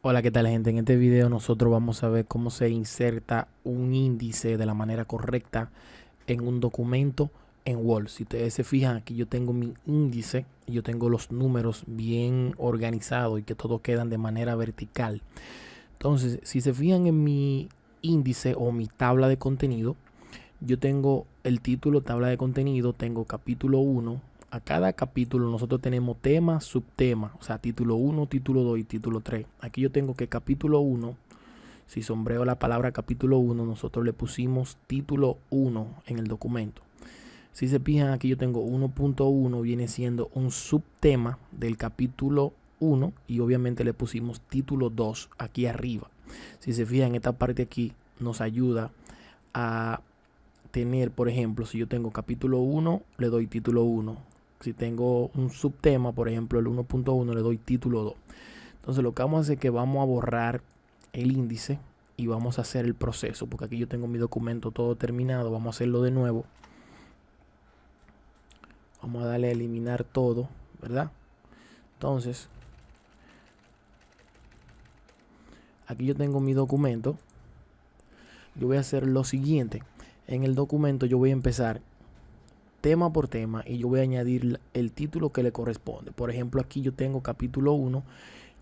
Hola, ¿qué tal gente? En este video nosotros vamos a ver cómo se inserta un índice de la manera correcta en un documento en Word. Si ustedes se fijan, aquí yo tengo mi índice, yo tengo los números bien organizados y que todos quedan de manera vertical. Entonces, si se fijan en mi índice o mi tabla de contenido, yo tengo el título, tabla de contenido, tengo capítulo 1, a cada capítulo nosotros tenemos tema, subtema, o sea, título 1, título 2 y título 3. Aquí yo tengo que capítulo 1, si sombreo la palabra capítulo 1, nosotros le pusimos título 1 en el documento. Si se fijan, aquí yo tengo 1.1, viene siendo un subtema del capítulo 1 y obviamente le pusimos título 2 aquí arriba. Si se fijan, esta parte aquí nos ayuda a tener, por ejemplo, si yo tengo capítulo 1, le doy título 1, si tengo un subtema, por ejemplo el 1.1, le doy título 2. Entonces lo que vamos a hacer es que vamos a borrar el índice y vamos a hacer el proceso, porque aquí yo tengo mi documento todo terminado, vamos a hacerlo de nuevo. Vamos a darle a eliminar todo, ¿verdad? Entonces, aquí yo tengo mi documento. Yo voy a hacer lo siguiente. En el documento yo voy a empezar tema por tema y yo voy a añadir el título que le corresponde. Por ejemplo, aquí yo tengo capítulo 1.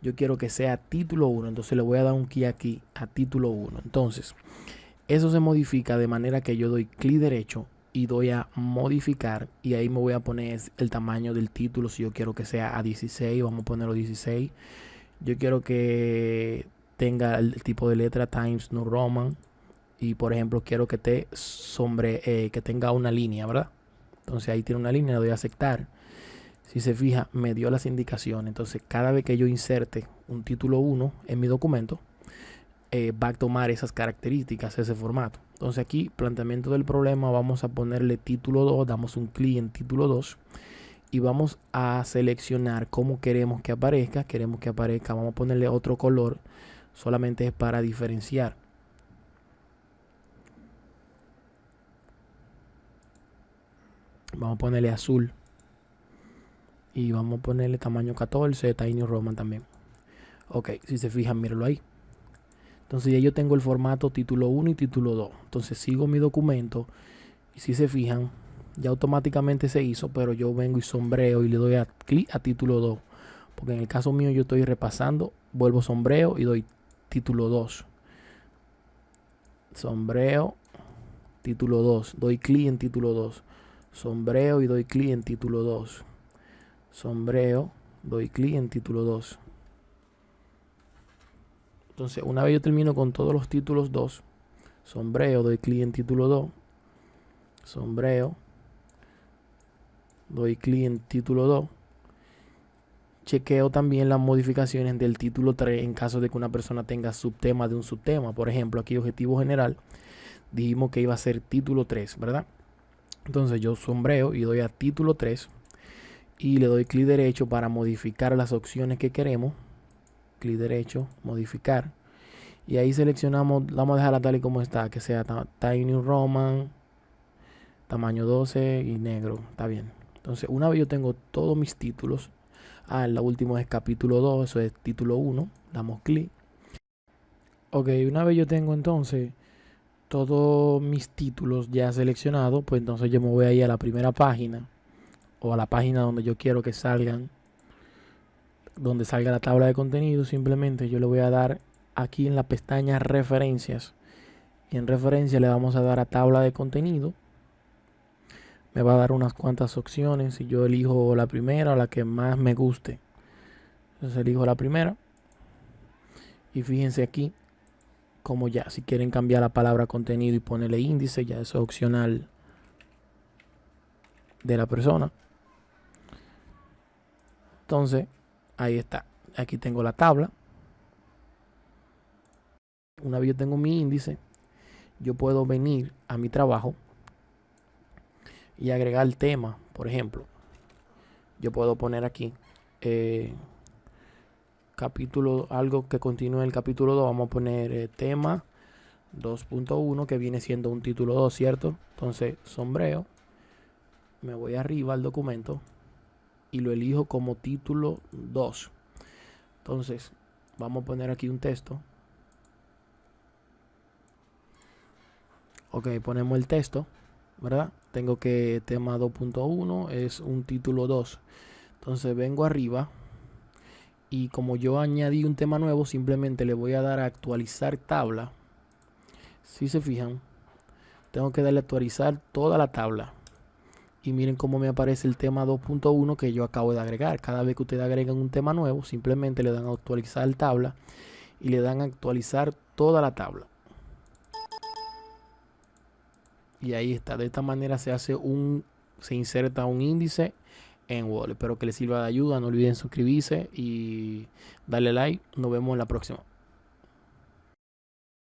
Yo quiero que sea título 1. Entonces le voy a dar un key aquí a título 1. Entonces, eso se modifica de manera que yo doy clic derecho y doy a modificar y ahí me voy a poner el tamaño del título si yo quiero que sea a 16 vamos a ponerlo 16 yo quiero que tenga el tipo de letra Times New Roman y por ejemplo quiero que te sombre eh, que tenga una línea verdad entonces ahí tiene una línea, le doy a aceptar. Si se fija, me dio las indicaciones. Entonces cada vez que yo inserte un título 1 en mi documento, eh, va a tomar esas características, ese formato. Entonces aquí, planteamiento del problema, vamos a ponerle título 2, damos un clic en título 2 y vamos a seleccionar cómo queremos que aparezca. Queremos que aparezca, vamos a ponerle otro color, solamente es para diferenciar. Vamos a ponerle azul. Y vamos a ponerle tamaño 14, Tiny Roman también. Ok, si se fijan, mírenlo ahí. Entonces ya yo tengo el formato título 1 y título 2. Entonces sigo mi documento. Y si se fijan, ya automáticamente se hizo, pero yo vengo y sombreo y le doy clic a título 2. Porque en el caso mío yo estoy repasando, vuelvo sombreo y doy título 2. Sombreo, título 2. Doy clic en título 2 sombreo y doy clic en título 2 sombreo doy clic en título 2 entonces una vez yo termino con todos los títulos 2 sombreo doy clic en título 2 sombreo doy clic en título 2 chequeo también las modificaciones del título 3 en caso de que una persona tenga subtema de un subtema. Por ejemplo aquí objetivo general dijimos que iba a ser título 3 verdad entonces yo sombreo y doy a título 3 y le doy clic derecho para modificar las opciones que queremos. Clic derecho, modificar. Y ahí seleccionamos, vamos a dejarla tal y como está, que sea Tiny Roman, tamaño 12 y negro. Está bien. Entonces una vez yo tengo todos mis títulos, ah, la última es capítulo 2, eso es título 1, damos clic. Ok, una vez yo tengo entonces todos mis títulos ya seleccionados, pues entonces yo me voy a ir a la primera página o a la página donde yo quiero que salgan, donde salga la tabla de contenido. Simplemente yo le voy a dar aquí en la pestaña referencias y en referencia le vamos a dar a tabla de contenido. Me va a dar unas cuantas opciones y yo elijo la primera o la que más me guste. Entonces elijo la primera. Y fíjense aquí como ya si quieren cambiar la palabra contenido y ponerle índice, ya eso es opcional de la persona. Entonces, ahí está. Aquí tengo la tabla. Una vez yo tengo mi índice, yo puedo venir a mi trabajo y agregar el tema, por ejemplo. Yo puedo poner aquí eh, capítulo, algo que continúe el capítulo 2, vamos a poner eh, tema 2.1 que viene siendo un título 2, ¿cierto? Entonces, sombreo, me voy arriba al documento y lo elijo como título 2. Entonces, vamos a poner aquí un texto. Ok, ponemos el texto, ¿verdad? Tengo que tema 2.1 es un título 2. Entonces vengo arriba y como yo añadí un tema nuevo, simplemente le voy a dar a actualizar tabla. Si se fijan, tengo que darle a actualizar toda la tabla. Y miren cómo me aparece el tema 2.1 que yo acabo de agregar. Cada vez que ustedes agregan un tema nuevo, simplemente le dan a actualizar tabla y le dan a actualizar toda la tabla. Y ahí está. De esta manera se hace un, se inserta un índice en Word. Espero que les sirva de ayuda. No olviden suscribirse y darle like. Nos vemos en la próxima.